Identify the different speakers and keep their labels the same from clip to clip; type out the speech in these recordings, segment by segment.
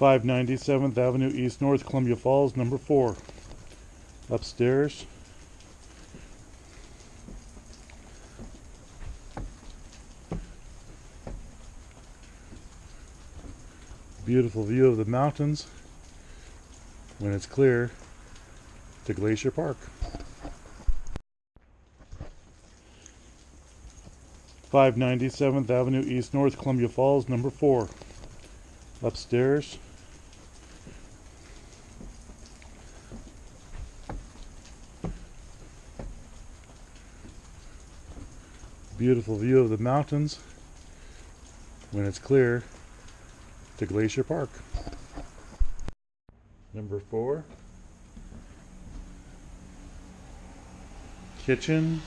Speaker 1: 597th Avenue East North, Columbia Falls, number four. Upstairs. Beautiful view of the mountains when it's clear to Glacier Park. Five ninety seventh Avenue East North, Columbia Falls, number four. Upstairs. Beautiful view of the mountains when it's clear to Glacier Park. Number four. Kitchen.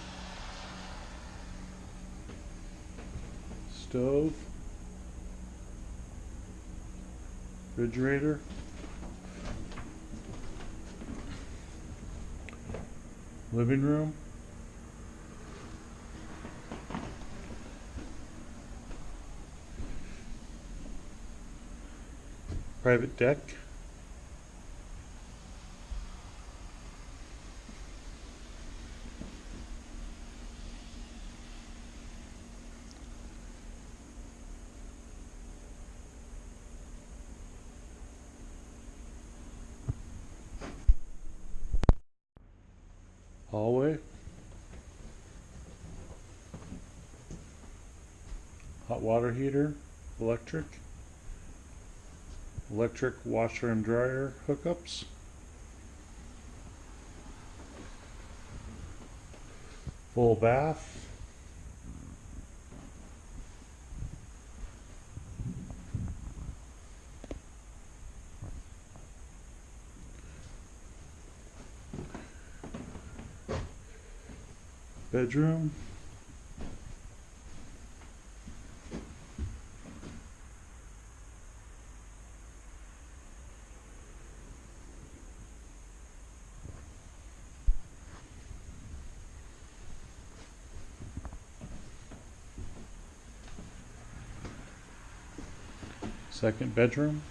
Speaker 1: Stove. Refrigerator. Living room. Private deck. Hallway. Hot water heater, electric. Electric washer and dryer hookups. Full bath. Bedroom. Second bedroom.